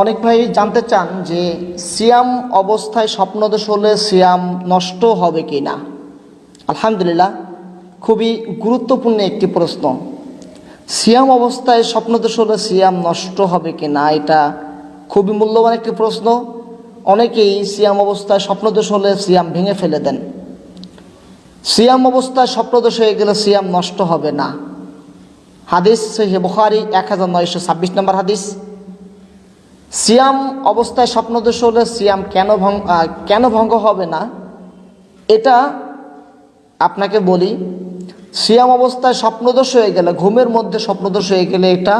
অনেক ভাই জানতে চান যে সিয়াম অবস্থায় স্বপ্নদোষ হলে সিয়াম নষ্ট হবে কি না? আলহামদুলিল্লাহ, খুবই গুরুত্বপূর্ণ একটি প্রশ্ন। সিয়াম অবস্থায় স্বপ্নদোষ হলে সিয়াম নষ্ট হবে কি না? এটা খুবই মূল্যবান একটি প্রশ্ন। অনেকেই সিয়াম অবস্থায় স্বপ্নদোষ হলে সিয়াম ভেঙে ফেলে দেন। সিয়াম অবস্থায় স্বপ্নদোষ হয়ে গেলে সিয়াম নষ্ট হবে না। হাদিস সহিহ বুখারি এক হাজার নয়শো ছাব্বিশ নম্বর হাদিস। সিয়াম অবস্থায় স্বপ্নদোষ হলে সিয়াম কেন ভঙ্গ কেন ভঙ্গ হবে না? এটা আপনাকে বলি, সিয়াম অবস্থায় স্বপ্নদোষ হয়ে গেলে, ঘুমের মধ্যে স্বপ্নদোষ হয়ে গেলে এটা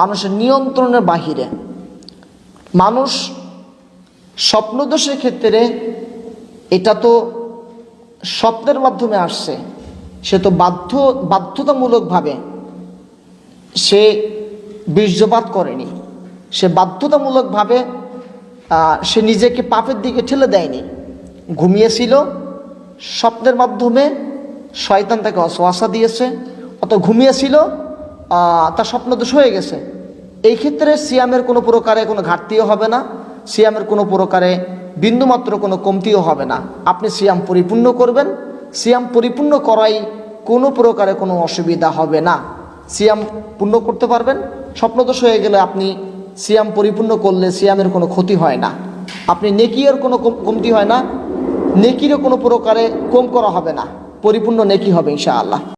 মানুষের নিয়ন্ত্রণের বাহিরে। মানুষ স্বপ্নদোষের ক্ষেত্রে এটা তো স্বপ্নের মাধ্যমে আসছে, সে তো বাধ্য বাধ্যতামূলকভাবে সে বীর্যপাত করেনি। সে বাধ্যতামূলকভাবে সে নিজেকে পাপের দিকে ঠেলে দেয়নি। ঘুমিয়েছিল, স্বপ্নের মাধ্যমে শয়তান তাকে অসোয়াশা দিয়েছে। অত ঘুমিয়েছিল তার স্বপ্নদোষ হয়ে গেছে। এই ক্ষেত্রে সিয়ামের কোনো প্রকারে কোনো ঘাটতিও হবে না। সিয়ামের কোনো প্রকারে বিন্দুমাত্র কোনো কমতিও হবে না। আপনি সিয়াম পরিপূর্ণ করবেন। সিয়াম পরিপূর্ণ করাই কোনো প্রকারে কোনো অসুবিধা হবে না। সিয়াম পূর্ণ করতে পারবেন। স্বপ্নদোষ হয়ে গেলে আপনি সিয়াম পরিপূর্ণ করলে সিয়ামের কোনো ক্ষতি হয় না। আপনি নেকিয়ের কোনো কমতি হয় না। নেকিরও কোনো প্রকারে কম করা হবে না। পরিপূর্ণ নেকি হবে ইনশাআল্লাহ।